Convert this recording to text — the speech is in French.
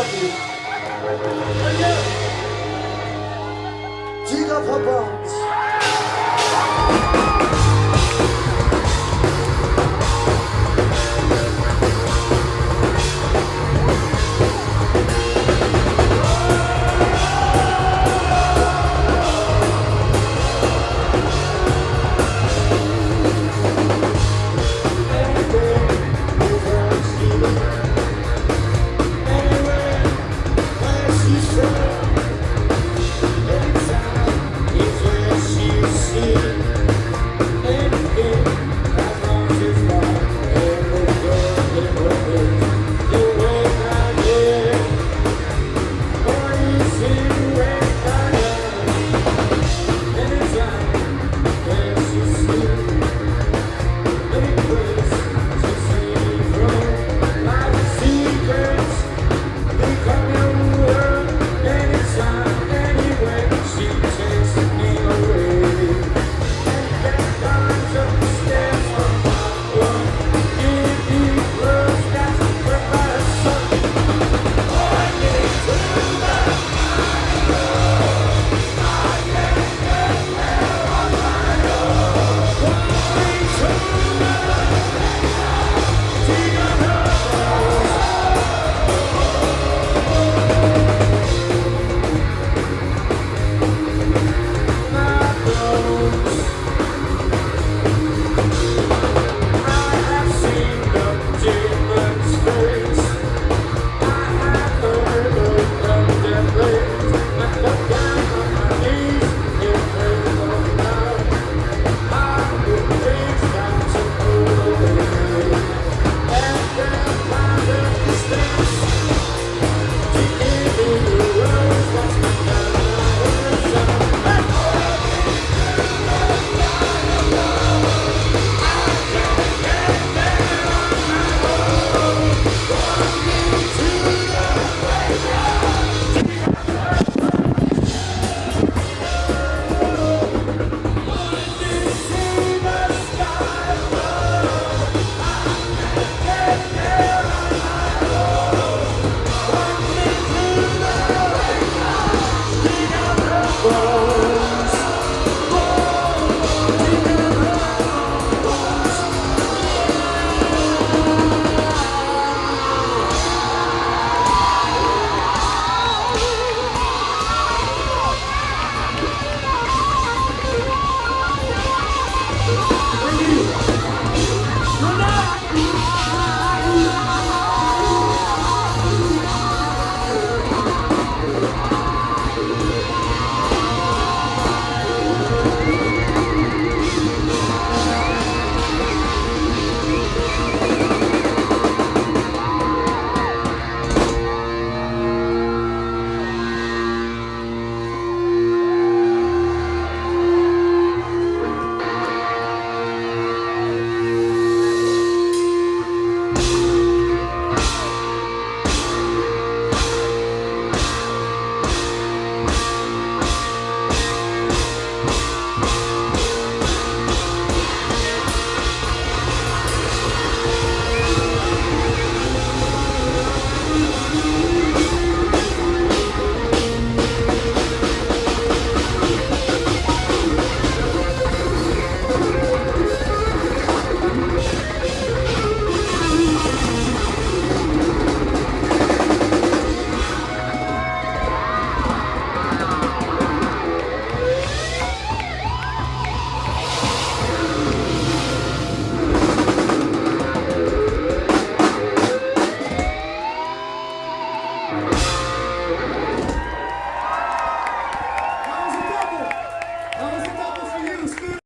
love you. Dig.